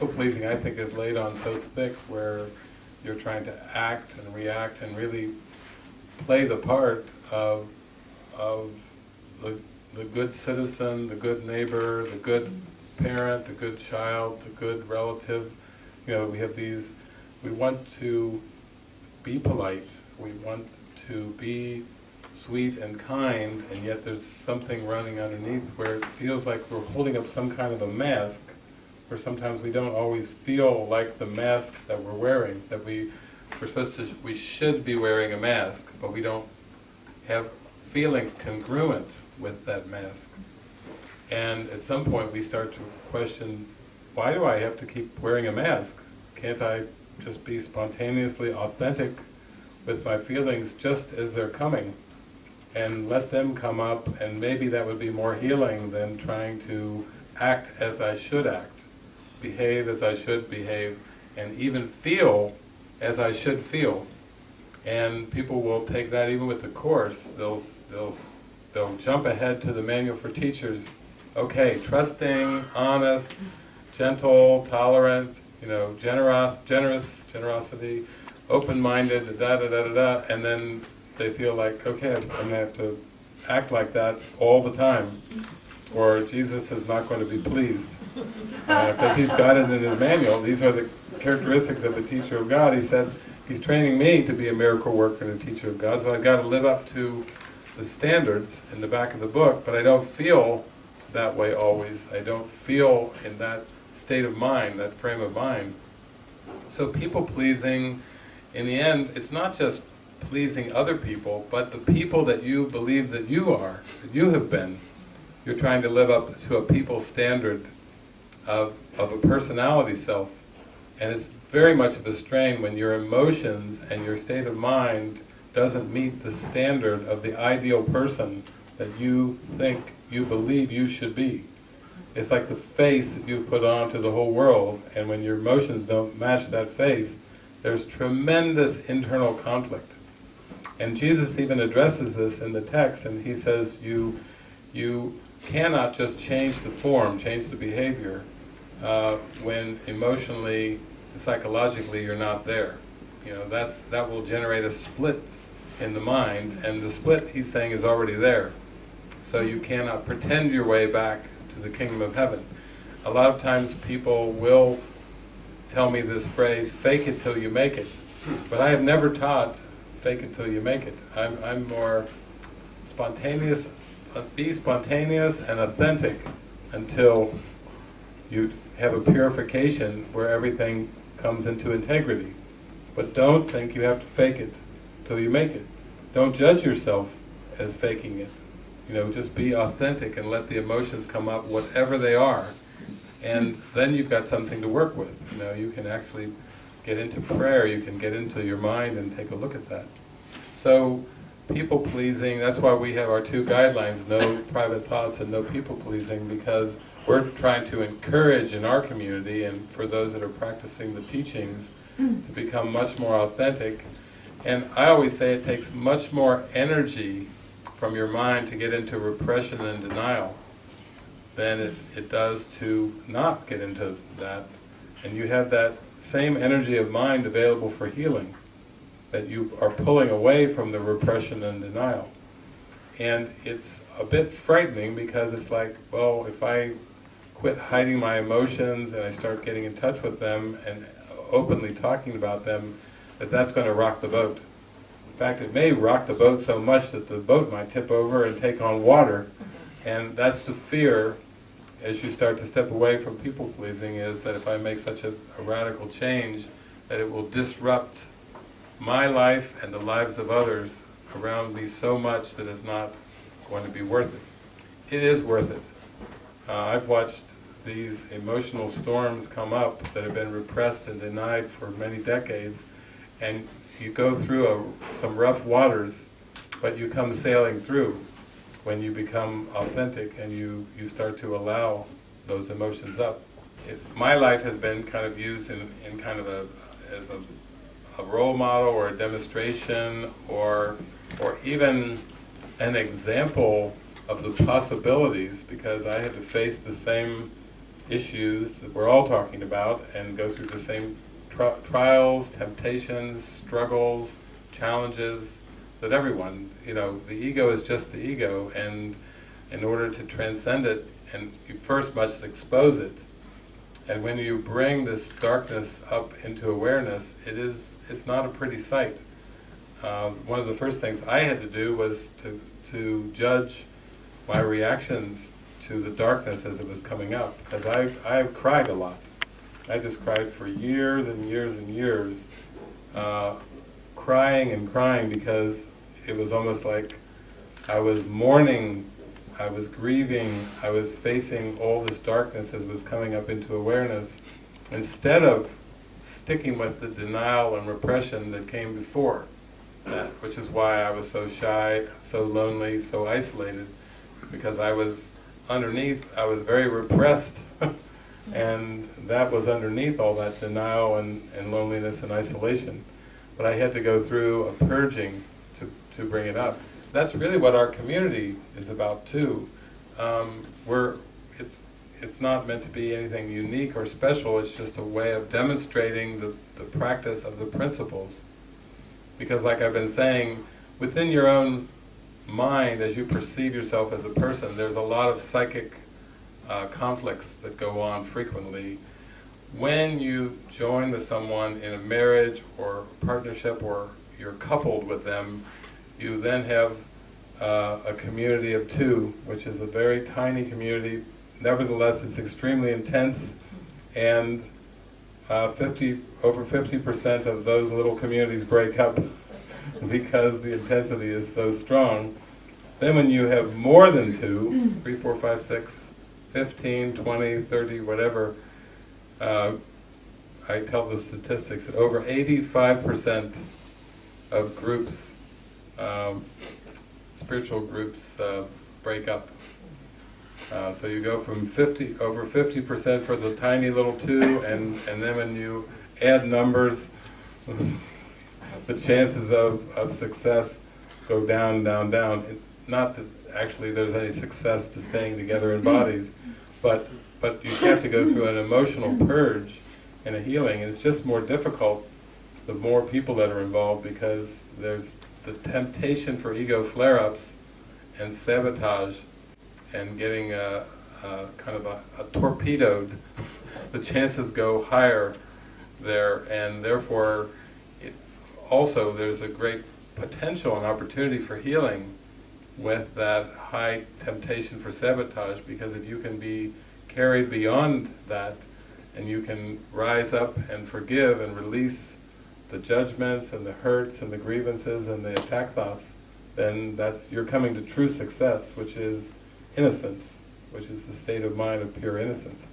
people pleasing I think is laid on so thick where you're trying to act and react and really play the part of, of the, the good citizen, the good neighbor, the good parent, the good child, the good relative. You know, we have these, we want to be polite, we want to be sweet and kind, and yet there's something running underneath where it feels like we're holding up some kind of a mask, where sometimes we don't always feel like the mask that we're wearing, that we, we're supposed to, we should be wearing a mask, but we don't have feelings congruent with that mask. And at some point we start to question, why do I have to keep wearing a mask? Can't I just be spontaneously authentic with my feelings just as they're coming? and let them come up and maybe that would be more healing than trying to act as I should act, behave as I should behave, and even feel as I should feel. And people will take that even with the Course, they'll, they'll, they'll jump ahead to the Manual for Teachers, okay, trusting, honest, gentle, tolerant, you know, generous, generous, generosity, open-minded, da da da da da, and then they feel like, okay, I'm going to have to act like that all the time, or Jesus is not going to be pleased. Because uh, he's got it in his manual, these are the characteristics of a teacher of God. He said, he's training me to be a miracle worker and a teacher of God, so I've got to live up to the standards in the back of the book, but I don't feel that way always. I don't feel in that state of mind, that frame of mind. So people-pleasing, in the end, it's not just pleasing other people, but the people that you believe that you are, that you have been. You're trying to live up to a people standard of, of a personality self. And it's very much of a strain when your emotions and your state of mind doesn't meet the standard of the ideal person that you think, you believe you should be. It's like the face that you've put on to the whole world, and when your emotions don't match that face, there's tremendous internal conflict. And Jesus even addresses this in the text, and he says, you, you cannot just change the form, change the behavior, uh, when emotionally, psychologically you're not there. You know, that's, that will generate a split in the mind, and the split, he's saying, is already there. So you cannot pretend your way back to the kingdom of heaven. A lot of times people will tell me this phrase, fake it till you make it. But I have never taught fake it till you make it. I'm, I'm more spontaneous, be spontaneous and authentic until you have a purification where everything comes into integrity. But don't think you have to fake it till you make it. Don't judge yourself as faking it. You know, just be authentic and let the emotions come up, whatever they are. And then you've got something to work with. You know, you can actually get into prayer, you can get into your mind and take a look at that. So, people-pleasing, that's why we have our two guidelines, no private thoughts and no people-pleasing, because we're trying to encourage in our community, and for those that are practicing the teachings, mm. to become much more authentic. And I always say it takes much more energy from your mind to get into repression and denial than it, it does to not get into that. And you have that same energy of mind available for healing, that you are pulling away from the repression and denial. And it's a bit frightening because it's like, well, if I quit hiding my emotions and I start getting in touch with them and openly talking about them, that that's going to rock the boat. In fact, it may rock the boat so much that the boat might tip over and take on water. And that's the fear as you start to step away from people-pleasing is that if I make such a, a, radical change, that it will disrupt my life and the lives of others around me so much that it's not going to be worth it. It is worth it. Uh, I've watched these emotional storms come up that have been repressed and denied for many decades, and you go through a, some rough waters, but you come sailing through when you become authentic and you, you start to allow those emotions up. It, my life has been kind of used in, in kind of a, as a, a role model or a demonstration or, or even an example of the possibilities because I had to face the same issues that we're all talking about and go through the same tri trials, temptations, struggles, challenges that everyone, you know, the ego is just the ego and in order to transcend it, and you first must expose it. And when you bring this darkness up into awareness, it is, it's not a pretty sight. Uh, one of the first things I had to do was to, to judge my reactions to the darkness as it was coming up, because I, I cried a lot. I just cried for years and years and years, uh, crying and crying because it was almost like I was mourning, I was grieving, I was facing all this darkness as was coming up into awareness, instead of sticking with the denial and repression that came before that, which is why I was so shy, so lonely, so isolated, because I was underneath, I was very repressed, and that was underneath all that denial and, and loneliness and isolation. But I had to go through a purging to, to bring it up. That's really what our community is about too. Um, we're, it's, it's not meant to be anything unique or special, it's just a way of demonstrating the, the practice of the principles. Because like I've been saying, within your own mind, as you perceive yourself as a person, there's a lot of psychic uh, conflicts that go on frequently. When you join with someone in a marriage or partnership or you're coupled with them, you then have uh, a community of two, which is a very tiny community. Nevertheless, it's extremely intense, and uh, 50 over 50% of those little communities break up because the intensity is so strong. Then when you have more than two, three, four, five, six, 15, 20, 30, whatever, uh, I tell the statistics that over 85% of groups, um, spiritual groups, uh, break up. Uh, so you go from 50, over 50% for the tiny little two, and, and then when you add numbers, the chances of, of success go down, down, down. It, not that actually there's any success to staying together in bodies, but, but you have to go through an emotional purge and a healing, and it's just more difficult the more people that are involved because there's the temptation for ego flare-ups and sabotage and getting a, a kind of a, a torpedoed, the chances go higher there. And therefore it, also there's a great potential and opportunity for healing with that high temptation for sabotage because if you can be carried beyond that and you can rise up and forgive and release the judgments and the hurts and the grievances and the attack thoughts, then that's you're coming to true success, which is innocence, which is the state of mind of pure innocence.